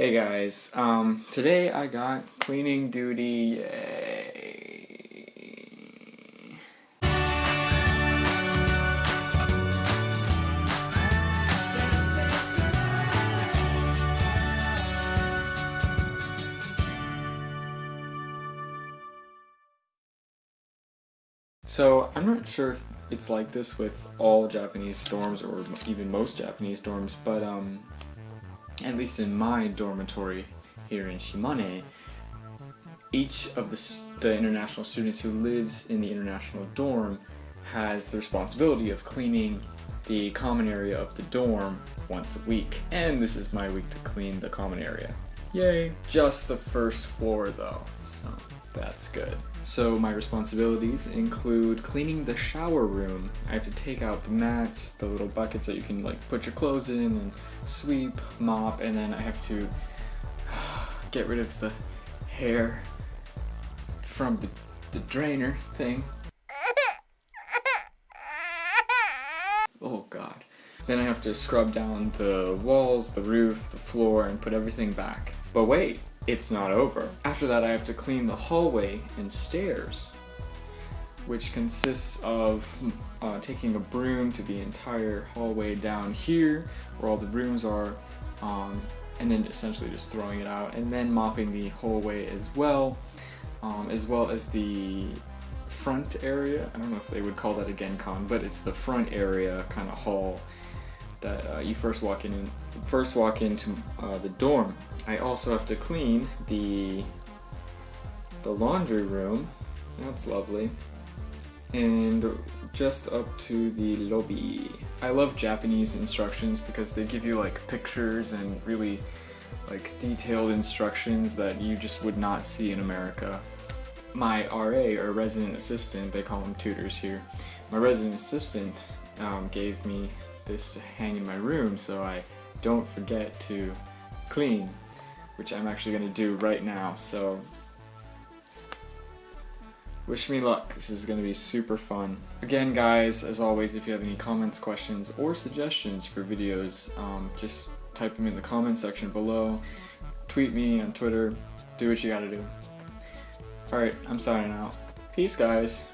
Hey guys, um, today I got cleaning duty, yay. So, I'm not sure if it's like this with all Japanese storms, or even most Japanese storms, but um, at least in my dormitory here in Shimane, each of the, the international students who lives in the international dorm has the responsibility of cleaning the common area of the dorm once a week. And this is my week to clean the common area. Yay! Just the first floor though, so that's good. So my responsibilities include cleaning the shower room. I have to take out the mats, the little buckets that you can like put your clothes in and sweep, mop, and then I have to get rid of the hair from the, the drainer thing. Oh god. Then I have to scrub down the walls, the roof, the floor, and put everything back. But wait, it's not over. After that I have to clean the hallway and stairs, which consists of uh, taking a broom to the entire hallway down here, where all the rooms are, um, and then essentially just throwing it out, and then mopping the hallway as well, um, as well as the front area. I don't know if they would call that a genkan, but it's the front area kind of hall that uh, you first walk in first walk into uh, the dorm. I also have to clean the the laundry room. That's lovely. And just up to the lobby. I love Japanese instructions because they give you like pictures and really like detailed instructions that you just would not see in America. My RA, or resident assistant, they call them tutors here, my resident assistant um, gave me this to hang in my room so I don't forget to clean, which I'm actually going to do right now, so wish me luck, this is going to be super fun. Again guys, as always, if you have any comments, questions, or suggestions for videos, um, just type them in the comment section below, tweet me on Twitter, do what you gotta do. Alright, I'm signing out. Peace guys!